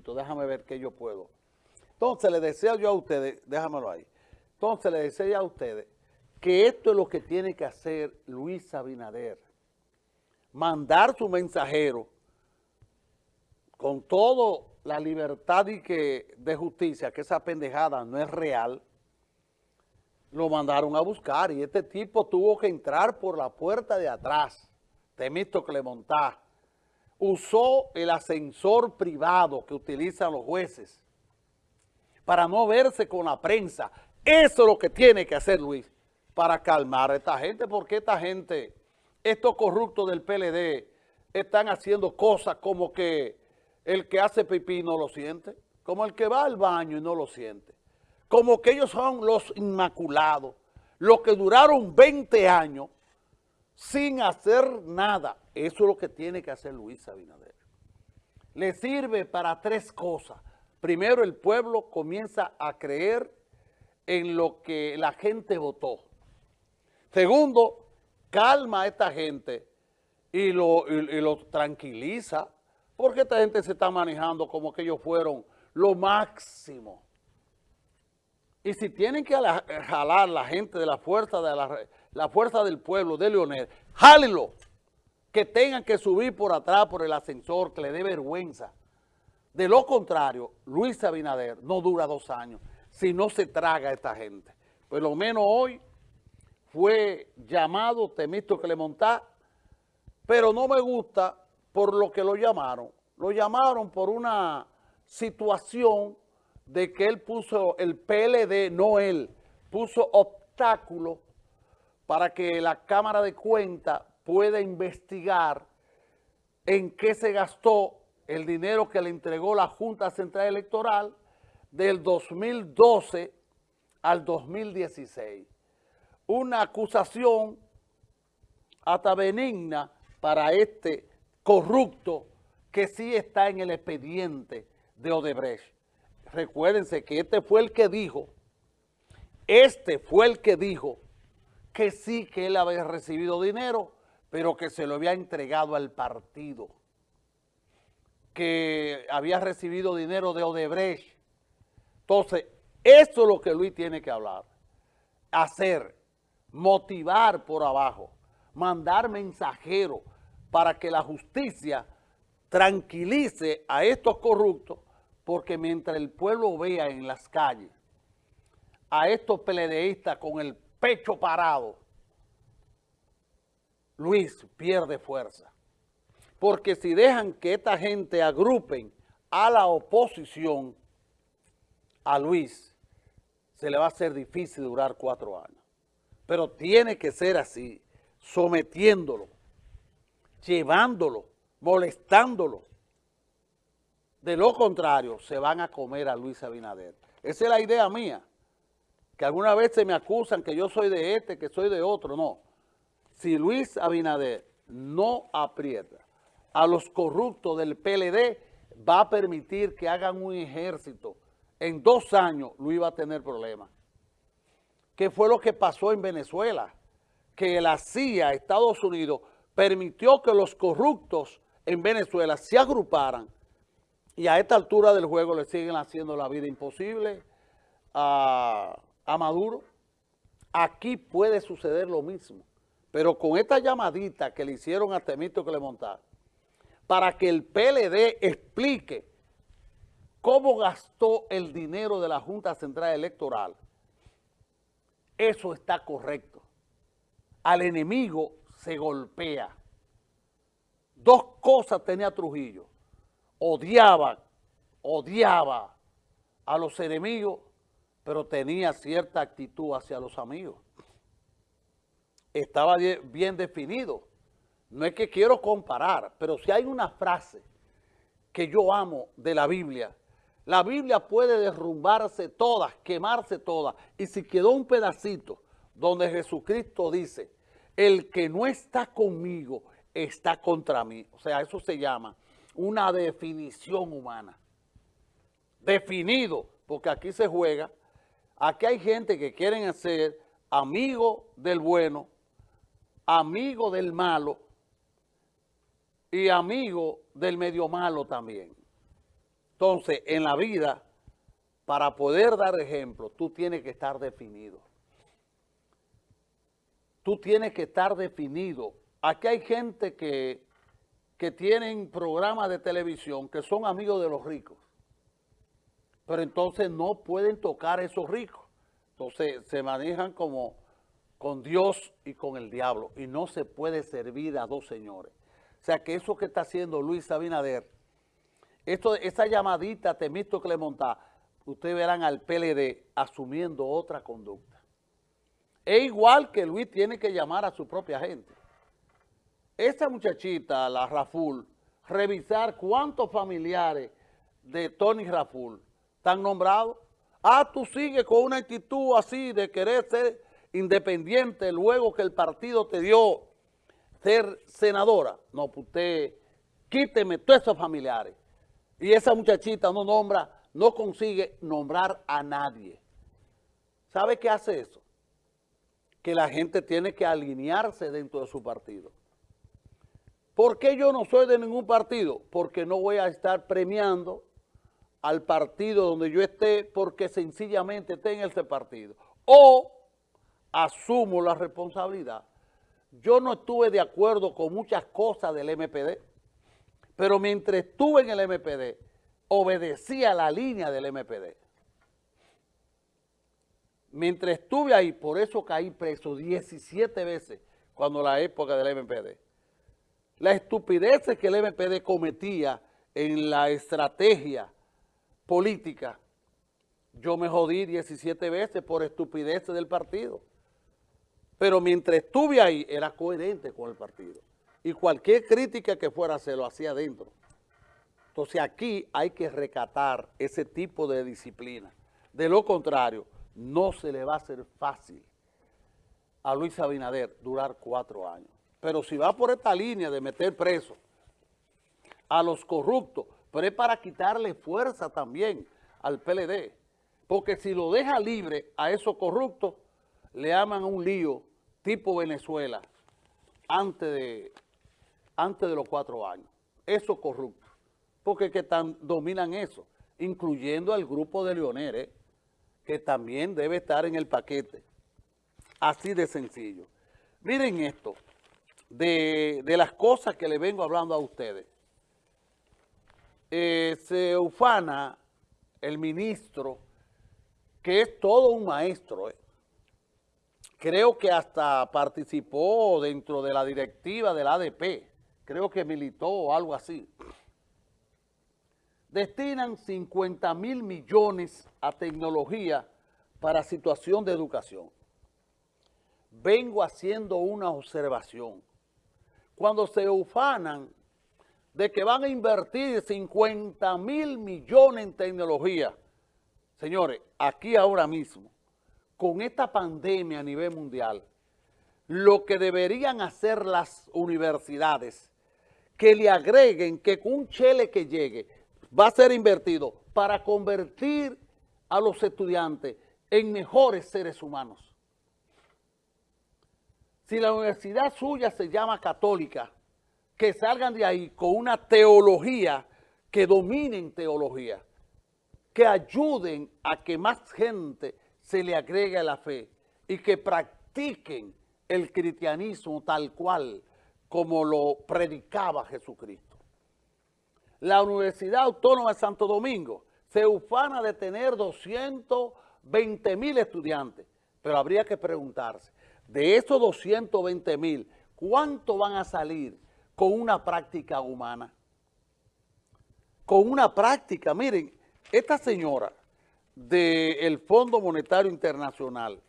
déjame ver qué yo puedo. Entonces le deseo yo a ustedes, déjamelo ahí, entonces le deseo a ustedes que esto es lo que tiene que hacer Luis Abinader. Mandar su mensajero con toda la libertad y que, de justicia, que esa pendejada no es real, lo mandaron a buscar y este tipo tuvo que entrar por la puerta de atrás, Temito Clemontá, usó el ascensor privado que utilizan los jueces para no verse con la prensa. Eso es lo que tiene que hacer Luis para calmar a esta gente, porque esta gente, estos corruptos del PLD, están haciendo cosas como que el que hace pipí no lo siente, como el que va al baño y no lo siente, como que ellos son los inmaculados, los que duraron 20 años sin hacer nada. Eso es lo que tiene que hacer Luis Abinader. Le sirve para tres cosas. Primero, el pueblo comienza a creer en lo que la gente votó. Segundo, calma a esta gente y lo, lo tranquiliza, porque esta gente se está manejando como que ellos fueron lo máximo. Y si tienen que jalar la gente de la fuerza de la, la fuerza del pueblo de Leonel, jálenlo, que tengan que subir por atrás por el ascensor, que le dé vergüenza. De lo contrario, Luis Abinader no dura dos años si no se traga a esta gente. Por lo menos hoy fue llamado Temisto Clemontá, pero no me gusta por lo que lo llamaron. Lo llamaron por una situación de que él puso, el PLD, no él, puso obstáculo para que la Cámara de Cuentas pueda investigar en qué se gastó el dinero que le entregó la Junta Central Electoral del 2012 al 2016 una acusación hasta benigna para este corrupto que sí está en el expediente de Odebrecht. Recuérdense que este fue el que dijo, este fue el que dijo que sí que él había recibido dinero, pero que se lo había entregado al partido, que había recibido dinero de Odebrecht. Entonces, esto es lo que Luis tiene que hablar, hacer motivar por abajo, mandar mensajeros para que la justicia tranquilice a estos corruptos, porque mientras el pueblo vea en las calles a estos peledeístas con el pecho parado, Luis pierde fuerza. Porque si dejan que esta gente agrupen a la oposición, a Luis, se le va a hacer difícil durar cuatro años pero tiene que ser así, sometiéndolo, llevándolo, molestándolo. De lo contrario, se van a comer a Luis Abinader. Esa es la idea mía, que alguna vez se me acusan que yo soy de este, que soy de otro. No, si Luis Abinader no aprieta a los corruptos del PLD, va a permitir que hagan un ejército. En dos años Luis va a tener problemas. ¿Qué fue lo que pasó en Venezuela? Que la CIA, Estados Unidos, permitió que los corruptos en Venezuela se agruparan y a esta altura del juego le siguen haciendo la vida imposible a, Maduro. Aquí puede suceder lo mismo, pero con esta llamadita que le hicieron a Temito que le montaron, para que el PLD explique cómo gastó el dinero de la Junta Central Electoral, eso está correcto. Al enemigo se golpea. Dos cosas tenía Trujillo. Odiaba, odiaba a los enemigos, pero tenía cierta actitud hacia los amigos. Estaba bien definido. No es que quiero comparar, pero si hay una frase que yo amo de la Biblia, la Biblia puede derrumbarse todas, quemarse todas. Y si quedó un pedacito donde Jesucristo dice, el que no está conmigo está contra mí. O sea, eso se llama una definición humana. Definido, porque aquí se juega. Aquí hay gente que quieren ser amigo del bueno, amigo del malo y amigo del medio malo también. Entonces, en la vida, para poder dar ejemplo, tú tienes que estar definido. Tú tienes que estar definido. Aquí hay gente que, que tienen programas de televisión que son amigos de los ricos. Pero entonces no pueden tocar a esos ricos. Entonces se manejan como con Dios y con el diablo. Y no se puede servir a dos señores. O sea que eso que está haciendo Luis Abinader, esto, esa llamadita Temisto Clemontá, ustedes verán al PLD asumiendo otra conducta. Es igual que Luis tiene que llamar a su propia gente. Esa muchachita, la Raful, revisar cuántos familiares de Tony Raful están nombrados. Ah, tú sigues con una actitud así de querer ser independiente luego que el partido te dio ser senadora. No, pues usted quíteme todos esos familiares. Y esa muchachita no nombra, no consigue nombrar a nadie. ¿Sabe qué hace eso? Que la gente tiene que alinearse dentro de su partido. ¿Por qué yo no soy de ningún partido? Porque no voy a estar premiando al partido donde yo esté porque sencillamente esté en ese partido. O asumo la responsabilidad. Yo no estuve de acuerdo con muchas cosas del MPD, pero mientras estuve en el MPD, obedecía la línea del MPD. Mientras estuve ahí, por eso caí preso 17 veces cuando la época del MPD. La estupidez que el MPD cometía en la estrategia política, yo me jodí 17 veces por estupidez del partido. Pero mientras estuve ahí, era coherente con el partido. Y cualquier crítica que fuera se lo hacía adentro. Entonces aquí hay que recatar ese tipo de disciplina. De lo contrario, no se le va a hacer fácil a Luis Abinader durar cuatro años. Pero si va por esta línea de meter preso a los corruptos, pero es para quitarle fuerza también al PLD. Porque si lo deja libre a esos corruptos, le aman un lío tipo Venezuela antes de, antes de los cuatro años. Esos corruptos. Porque que tan, dominan eso, incluyendo al grupo de Leonel, que también debe estar en el paquete. Así de sencillo. Miren esto de, las cosas que le vengo hablando a ustedes. Eh, se ufana el ministro, que es todo un maestro. Eh. Creo que hasta participó dentro de la directiva del ADP. Creo que militó o algo así. Destinan 50 mil millones a tecnología para situación de educación. Vengo haciendo una observación cuando se ufanan de que van a invertir 50 mil millones en tecnología. Señores, aquí ahora mismo, con esta pandemia a nivel mundial, lo que deberían hacer las universidades, que le agreguen que un chele que llegue va a ser invertido para convertir a los estudiantes en mejores seres humanos. Si la universidad suya se llama católica, que salgan de ahí con una teología, que dominen teología, que ayuden a que más gente se le agregue a la fe y que practiquen el cristianismo tal cual como lo predicaba Jesucristo. La Universidad Autónoma de Santo Domingo se ufana de tener 220 mil estudiantes, pero habría que preguntarse, de esos 220 mil, ¿cuánto van a salir con una práctica humana? Con una práctica, miren, esta señora del Fondo Monetario Internacional,